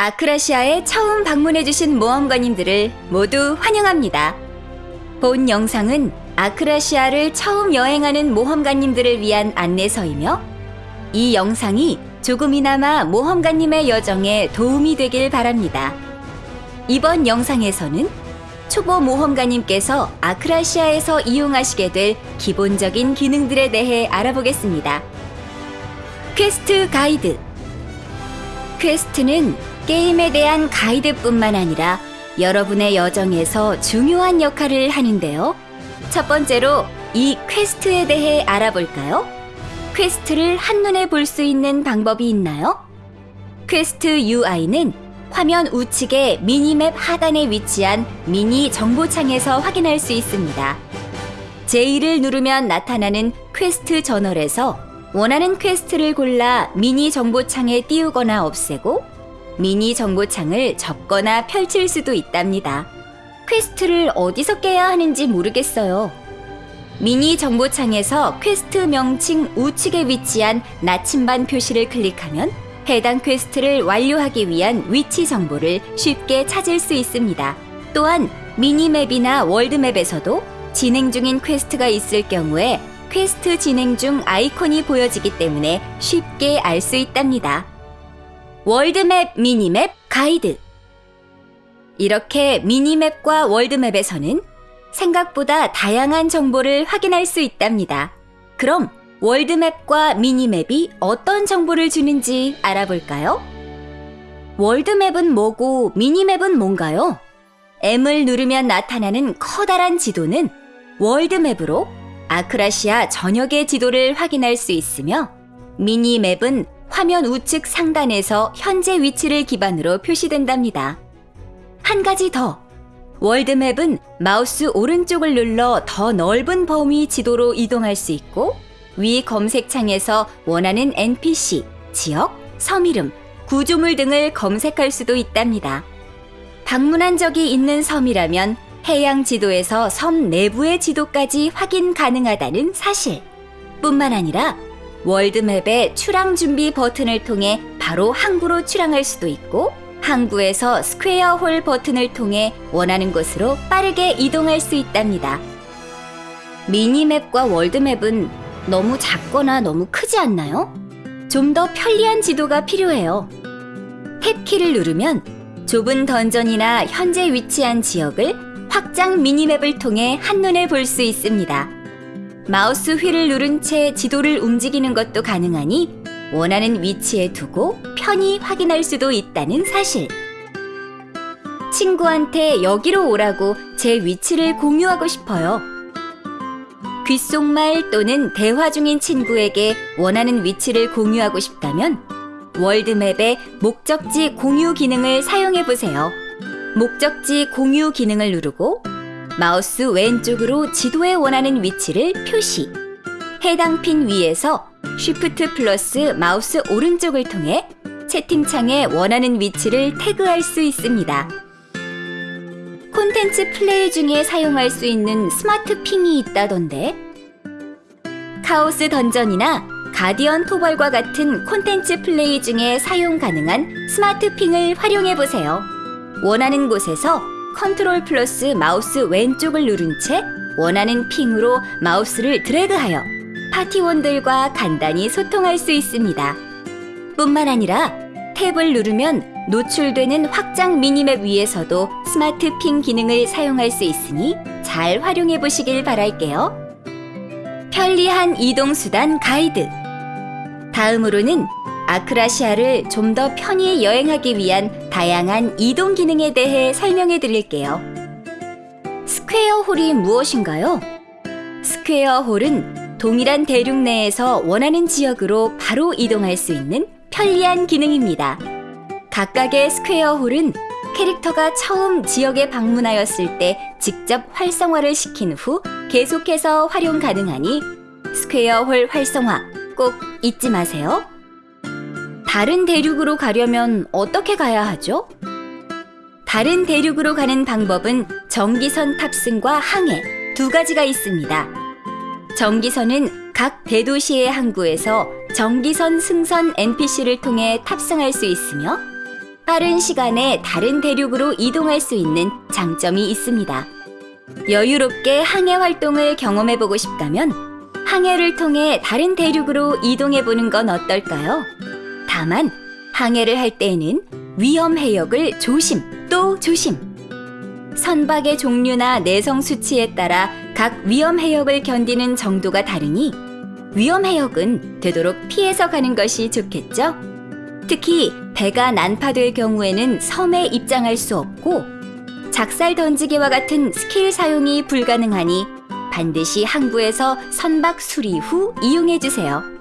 아크라시아에 처음 방문해주신 모험가님들을 모두 환영합니다. 본 영상은 아크라시아를 처음 여행하는 모험가님들을 위한 안내서이며 이 영상이 조금이나마 모험가님의 여정에 도움이 되길 바랍니다. 이번 영상에서는 초보 모험가님께서 아크라시아에서 이용하시게 될 기본적인 기능들에 대해 알아보겠습니다. 퀘스트 가이드 퀘스트는 게임에 대한 가이드뿐만 아니라 여러분의 여정에서 중요한 역할을 하는데요. 첫 번째로 이 퀘스트에 대해 알아볼까요? 퀘스트를 한눈에 볼 수 있는 방법이 있나요? 퀘스트 UI는 화면 우측의 미니맵 하단에 위치한 미니 정보창에서 확인할 수 있습니다. J를 누르면 나타나는 퀘스트 저널에서 원하는 퀘스트를 골라 미니 정보창에 띄우거나 없애고 미니 정보창을 접거나 펼칠 수도 있답니다. 퀘스트를 어디서 깨야 하는지 모르겠어요. 미니 정보창에서 퀘스트 명칭 우측에 위치한 나침반 표시를 클릭하면 해당 퀘스트를 완료하기 위한 위치 정보를 쉽게 찾을 수 있습니다. 또한 미니맵이나 월드맵에서도 진행 중인 퀘스트가 있을 경우에 퀘스트 진행 중 아이콘이 보여지기 때문에 쉽게 알 수 있답니다. 월드맵, 미니맵, 가이드. 이렇게 미니맵과 월드맵에서는 생각보다 다양한 정보를 확인할 수 있답니다. 그럼 월드맵과 미니맵이 어떤 정보를 주는지 알아볼까요? 월드맵은 뭐고 미니맵은 뭔가요? M을 누르면 나타나는 커다란 지도는 월드맵으로 아크라시아 전역의 지도를 확인할 수 있으며 미니맵은 화면 우측 상단에서 현재 위치를 기반으로 표시된답니다. 한 가지 더. 월드맵은 마우스 오른쪽을 눌러 더 넓은 범위 지도로 이동할 수 있고 위 검색창에서 원하는 NPC, 지역, 섬 이름, 구조물 등을 검색할 수도 있답니다. 방문한 적이 있는 섬이라면 해양 지도에서 섬 내부의 지도까지 확인 가능하다는 사실. 뿐만 아니라 월드맵의 출항 준비 버튼을 통해 바로 항구로 출항할 수도 있고 항구에서 square hole 버튼을 통해 원하는 곳으로 빠르게 이동할 수 있답니다. 미니맵과 월드맵은 너무 작거나 너무 크지 않나요? 좀 더 편리한 지도가 필요해요. 탭키를 누르면 좁은 던전이나 현재 위치한 지역을 확장 미니맵을 통해 한눈에 볼 수 있습니다. 마우스 휠을 누른 채 지도를 움직이는 것도 가능하니 원하는 위치에 두고 편히 확인할 수도 있다는 사실. 친구한테 여기로 오라고 제 위치를 공유하고 싶어요. 귓속말 또는 대화 중인 친구에게 원하는 위치를 공유하고 싶다면 world map의 목적지 공유 기능을 사용해 보세요. 목적지 공유 기능을 누르고 마우스 왼쪽으로 지도에 원하는 위치를 표시. 해당 핀 위에서 Shift 플러스 마우스 오른쪽을 통해 채팅창에 원하는 위치를 태그할 수 있습니다. 콘텐츠 플레이 중에 사용할 수 있는 smart ping이 있다던데. 카오스 던전이나 가디언 토벌과 같은 콘텐츠 플레이 중에 사용 가능한 smart ping을 활용해 보세요. 원하는 곳에서 컨트롤 플러스 마우스 왼쪽을 누른 채 원하는 ping으로 마우스를 드래그하여 파티원들과 간단히 소통할 수 있습니다. 뿐만 아니라 Tab을 누르면 노출되는 확장 minimap 위에서도 smart ping 기능을 사용할 수 있으니 잘 활용해 보시길 바랄게요. 편리한 이동수단 가이드. 다음으로는 아크라시아를 좀 더 편히 여행하기 위한 다양한 이동 기능에 대해 설명해 드릴게요. 스퀘어 홀이 무엇인가요? 스퀘어 홀은 동일한 대륙 내에서 원하는 지역으로 바로 이동할 수 있는 편리한 기능입니다. 각각의 스퀘어 홀은 캐릭터가 처음 지역에 방문하였을 때 직접 활성화를 시킨 후 계속해서 활용 가능하니 스퀘어 홀 활성화 꼭 잊지 마세요. 다른 대륙으로 가려면 어떻게 가야 하죠? 다른 대륙으로 가는 방법은 정기선 탑승과 항해 두 가지가 있습니다. 정기선은 각 대도시의 항구에서 전기선 승선 NPC를 통해 탑승할 수 있으며 빠른 시간에 다른 대륙으로 이동할 수 있는 장점이 있습니다. 여유롭게 항해 활동을 경험해보고 싶다면 항해를 통해 다른 대륙으로 이동해보는 건 어떨까요? 다만 항해를 할 때에는 위험 해역을 조심 또 조심. 선박의 종류나 내성 수치에 따라 각 위험 해역을 견디는 정도가 다르니 위험 해역은 되도록 피해서 가는 것이 좋겠죠? 특히 배가 난파될 경우에는 섬에 입장할 수 없고 작살 던지기와 같은 스킬 사용이 불가능하니 반드시 항구에서 선박 수리 후 이용해 주세요.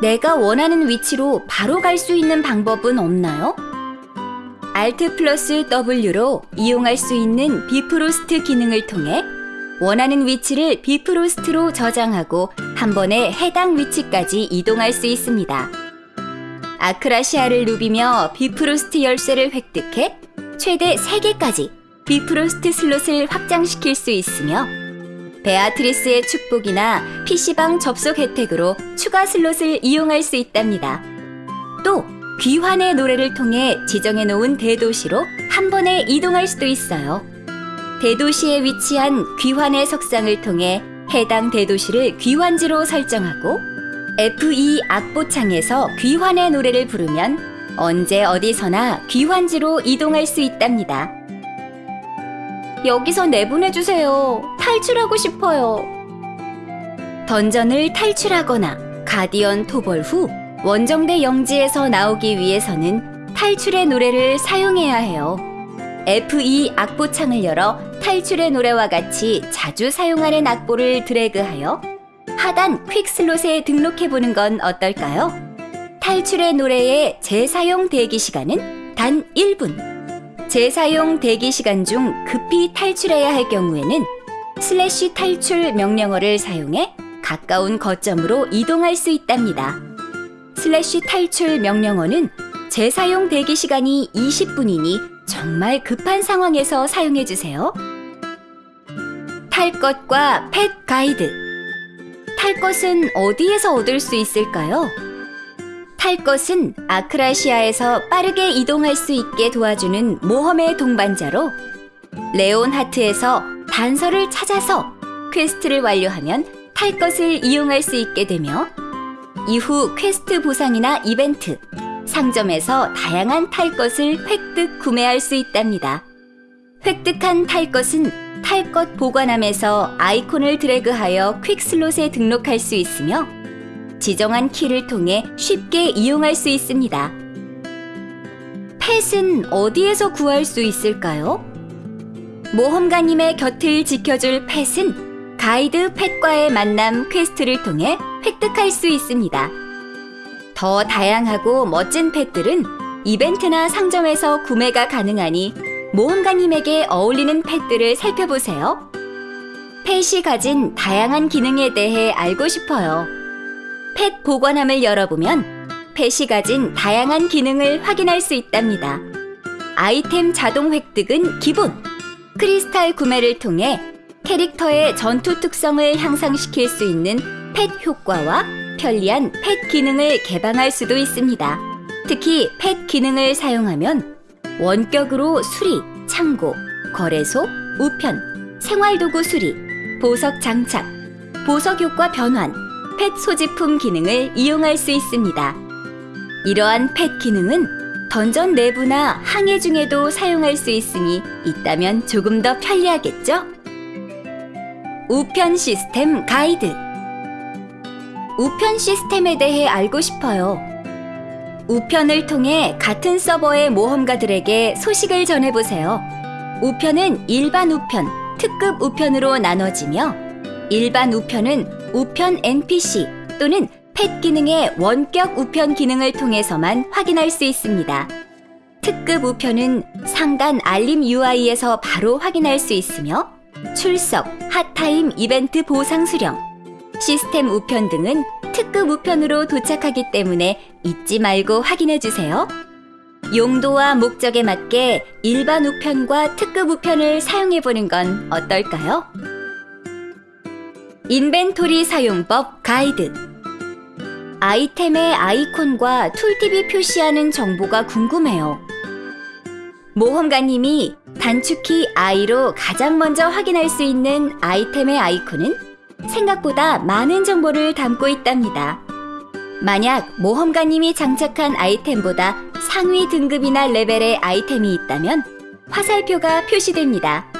내가 원하는 위치로 바로 갈 수 있는 방법은 없나요? Alt 플러스 W로 이용할 수 있는 비프로스트 기능을 통해 원하는 위치를 비프로스트로 저장하고 한 번에 해당 위치까지 이동할 수 있습니다. 아크라시아를 누비며 비프로스트 열쇠를 획득해 최대 3개까지 비프로스트 slot을 확장시킬 수 있으며 베아트리스의 축복이나 PC방 접속 혜택으로 추가 slot을 이용할 수 있답니다. 또 귀환의 노래를 통해 지정해 놓은 대도시로 한 번에 이동할 수도 있어요. 대도시에 위치한 귀환의 석상을 통해 해당 대도시를 귀환지로 설정하고 F2 악보창에서 귀환의 노래를 부르면 언제 어디서나 귀환지로 이동할 수 있답니다. 여기서 내보내주세요. 탈출하고 싶어요. 던전을 탈출하거나 가디언 토벌 후 원정대 영지에서 나오기 위해서는 탈출의 노래를 사용해야 해요. F2 악보창을 열어 탈출의 노래와 같이 자주 사용하는 악보를 드래그하여 하단 quick slot에 등록해보는 건 어떨까요? 탈출의 노래의 재사용 대기 시간은 단 1분. 재사용 대기 시간 중 급히 탈출해야 할 경우에는 슬래시 탈출 명령어를 사용해 가까운 거점으로 이동할 수 있답니다. 슬래시 탈출 명령어는 재사용 대기 시간이 20분이니 정말 급한 상황에서 사용해 주세요. 탈 것과 펫 가이드. 탈 것은 어디에서 얻을 수 있을까요? 탈 것은 아크라시아에서 빠르게 이동할 수 있게 도와주는 모험의 동반자로 레온하트에서 단서를 찾아서 퀘스트를 완료하면 탈 것을 이용할 수 있게 되며 이후 퀘스트 보상이나 이벤트, 상점에서 다양한 탈 것을 획득 구매할 수 있답니다. 획득한 탈 것은 탈 것 보관함에서 아이콘을 드래그하여 quick slot에 등록할 수 있으며 지정한 키를 통해 쉽게 이용할 수 있습니다. 펫은 어디에서 구할 수 있을까요? 모험가님의 곁을 지켜줄 펫은 가이드 펫과의 만남 퀘스트를 통해 획득할 수 있습니다. 더 다양하고 멋진 펫들은 이벤트나 상점에서 구매가 가능하니 모험가님에게 어울리는 펫들을 살펴보세요. 펫이 가진 다양한 기능에 대해 알고 싶어요. 펫 보관함을 열어보면 펫이 가진 다양한 기능을 확인할 수 있답니다. 아이템 자동 획득은 기본! 크리스탈 구매를 통해 캐릭터의 전투 특성을 향상시킬 수 있는 펫 효과와 편리한 펫 기능을 개방할 수도 있습니다. 특히 펫 기능을 사용하면 원격으로 수리, 창고, 거래소, 우편, 생활도구 수리, 보석 장착, 보석 효과 변환, 펫 소지품 기능을 이용할 수 있습니다. 이러한 펫 기능은 던전 내부나 항해 중에도 사용할 수 있으니 있다면 조금 더 편리하겠죠? 우편 시스템 가이드 우편 시스템에 대해 알고 싶어요. 우편을 통해 같은 서버의 모험가들에게 소식을 전해보세요. 우편은 일반 우편, 특급 우편으로 나눠지며 일반 우편은 우편 NPC 또는 펫 기능의 원격 우편 기능을 통해서만 확인할 수 있습니다. 특급 우편은 상단 알림 UI에서 바로 확인할 수 있으며 출석, 핫타임 이벤트 보상 수령, 시스템 우편 등은 특급 우편으로 도착하기 때문에 잊지 말고 확인해 주세요. 용도와 목적에 맞게 일반 우편과 특급 우편을 사용해 보는 건 어떨까요? 인벤토리 사용법 가이드 아이템의 아이콘과 툴팁이 표시하는 정보가 궁금해요. 모험가님이 단축키 I로 가장 먼저 확인할 수 있는 아이템의 아이콘은 생각보다 많은 정보를 담고 있답니다. 만약 모험가님이 장착한 아이템보다 상위 등급이나 레벨의 아이템이 있다면 화살표가 표시됩니다.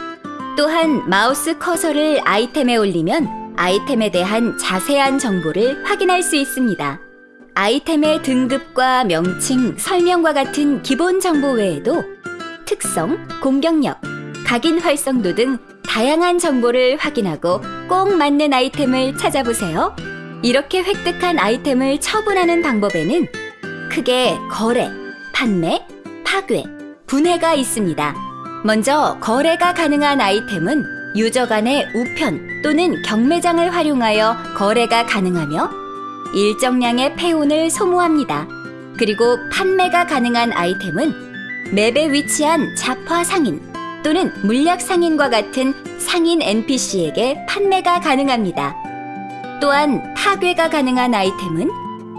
또한 마우스 커서를 아이템에 올리면 아이템에 대한 자세한 정보를 확인할 수 있습니다. 아이템의 등급과 명칭, 설명과 같은 기본 정보 외에도 특성, 공격력, 각인 활성도 등 다양한 정보를 확인하고 꼭 맞는 아이템을 찾아보세요. 이렇게 획득한 아이템을 처분하는 방법에는 크게 거래, 판매, 파괴, 분해가 있습니다. 먼저 거래가 가능한 아이템은 유저 간의 우편 또는 경매장을 활용하여 거래가 가능하며 일정량의 폐온을 소모합니다. 그리고 판매가 가능한 아이템은 맵에 위치한 잡화 상인 또는 물약 상인과 같은 상인 NPC에게 판매가 가능합니다. 또한 파괴가 가능한 아이템은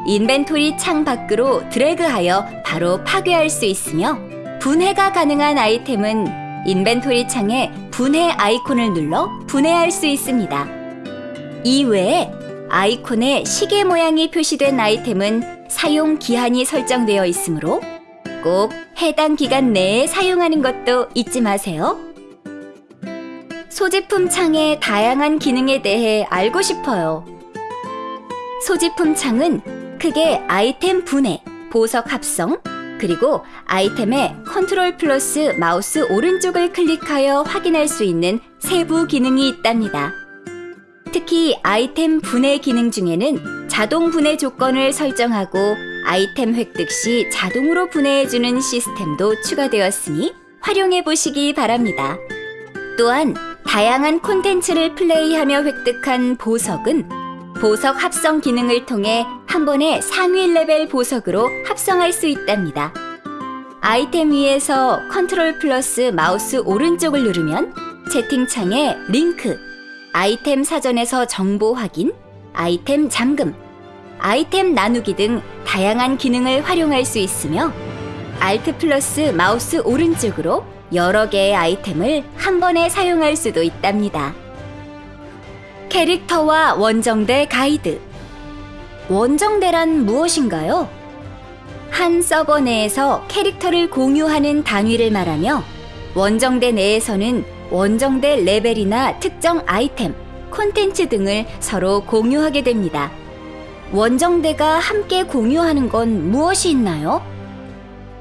인벤토리 창 밖으로 드래그하여 바로 파괴할 수 있으며 분해가 가능한 아이템은 인벤토리 창에 분해 아이콘을 눌러 분해할 수 있습니다. 이외에 아이콘에 시계 모양이 표시된 아이템은 사용 기한이 설정되어 있으므로 꼭 해당 기간 내에 사용하는 것도 잊지 마세요. 소지품 창의 다양한 기능에 대해 알고 싶어요. 소지품 창은 크게 아이템 분해, 보석 합성, 그리고 아이템의 컨트롤 플러스 마우스 오른쪽을 클릭하여 확인할 수 있는 세부 기능이 있답니다. 특히 아이템 분해 기능 중에는 자동 분해 조건을 설정하고 아이템 획득 시 자동으로 분해해주는 시스템도 추가되었으니 활용해 보시기 바랍니다. 또한 다양한 콘텐츠를 플레이하며 획득한 보석은 보석 합성 기능을 통해 한 번에 상위 레벨 보석으로 합성할 수 있답니다. 아이템 위에서 컨트롤 플러스 마우스 오른쪽을 누르면 채팅창에 링크, 아이템 사전에서 정보 확인, 아이템 잠금, 아이템 나누기 등 다양한 기능을 활용할 수 있으며 Alt 플러스 마우스 오른쪽으로 여러 개의 아이템을 한 번에 사용할 수도 있답니다. 캐릭터와 원정대 가이드 원정대란 무엇인가요? 한 서버 내에서 캐릭터를 공유하는 단위를 말하며 원정대 내에서는 원정대 레벨이나 특정 아이템, 콘텐츠 등을 서로 공유하게 됩니다. 원정대가 함께 공유하는 건 무엇이 있나요?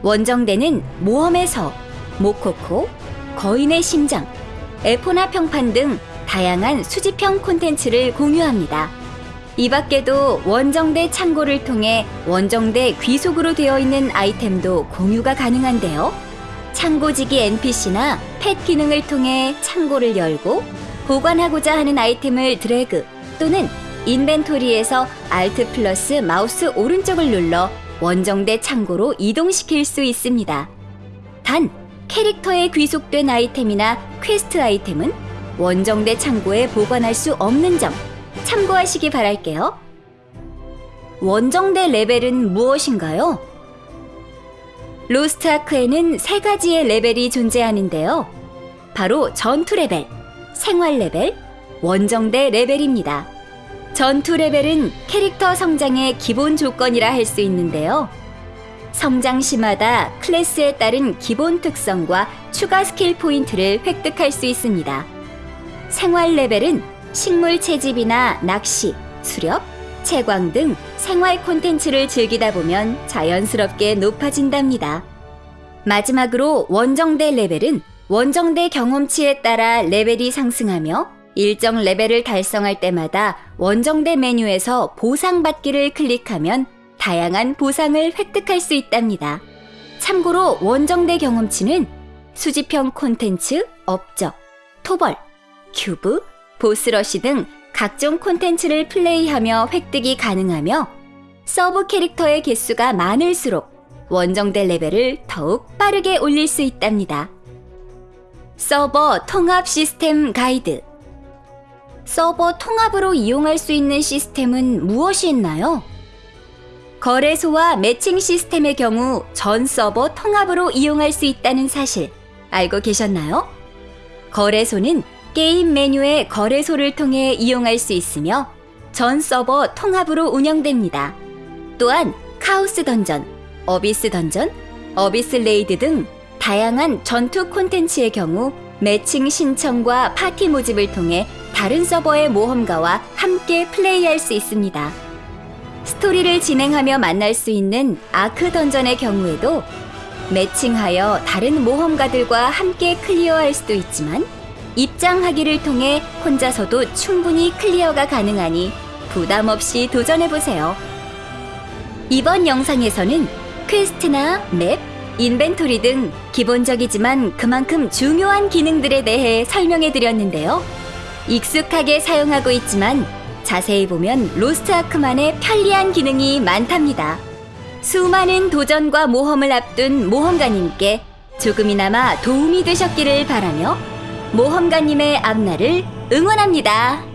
원정대는 모험의 서, 모코코, 거인의 심장, 에포나 평판 등 다양한 수집형 콘텐츠를 공유합니다. 이 밖에도 원정대 창고를 통해 원정대 귀속으로 되어 있는 아이템도 공유가 가능한데요. 창고지기 NPC나 펫 기능을 통해 창고를 열고 보관하고자 하는 아이템을 드래그 또는 인벤토리에서 Alt 플러스 마우스 오른쪽을 눌러 원정대 창고로 이동시킬 수 있습니다. 단, 캐릭터에 귀속된 아이템이나 퀘스트 아이템은 원정대 창고에 보관할 수 없는 점 참고하시기 바랄게요. 원정대 레벨은 무엇인가요? 로스트 아크에는 세 가지의 레벨이 존재하는데요. 바로 전투 레벨, 생활 레벨, 원정대 레벨입니다. 전투 레벨은 캐릭터 성장의 기본 조건이라 할 수 있는데요. 성장 시마다 클래스에 따른 기본 특성과 추가 스킬 포인트를 획득할 수 있습니다. 생활 레벨은 식물 채집이나 낚시, 수렵, 채광 등 생활 콘텐츠를 즐기다 보면 자연스럽게 높아진답니다. 마지막으로 원정대 레벨은 원정대 경험치에 따라 레벨이 상승하며 일정 레벨을 달성할 때마다 원정대 메뉴에서 보상받기를 클릭하면 다양한 보상을 획득할 수 있답니다. 참고로 원정대 경험치는 수집형 콘텐츠, 업적, 토벌, 큐브, 보스러시 등 각종 콘텐츠를 플레이하며 획득이 가능하며 서브 캐릭터의 개수가 많을수록 원정대 레벨을 더욱 빠르게 올릴 수 있답니다. 서버 통합 시스템 가이드 서버 통합으로 이용할 수 있는 시스템은 무엇이 있나요? 거래소와 매칭 시스템의 경우 전 서버 통합으로 이용할 수 있다는 사실 알고 계셨나요? 거래소는 게임 메뉴의 거래소를 통해 이용할 수 있으며 전 서버 통합으로 운영됩니다. 또한 카오스 던전, 어비스 던전, 어비스 레이드 등 다양한 전투 콘텐츠의 경우 매칭 신청과 파티 모집을 통해 다른 서버의 모험가와 함께 플레이할 수 있습니다. 스토리를 진행하며 만날 수 있는 아크 던전의 경우에도 매칭하여 다른 모험가들과 함께 클리어할 수도 있지만 입장하기를 통해 혼자서도 충분히 클리어가 가능하니 부담 없이 도전해보세요. 이번 영상에서는 퀘스트나 맵, 인벤토리 등 기본적이지만 그만큼 중요한 기능들에 대해 설명해 드렸는데요. 익숙하게 사용하고 있지만 자세히 보면 로스트 아크만의 편리한 기능이 많답니다. 수많은 도전과 모험을 앞둔 모험가님께 조금이나마 도움이 되셨기를 바라며 모험가님의 앞날을 응원합니다.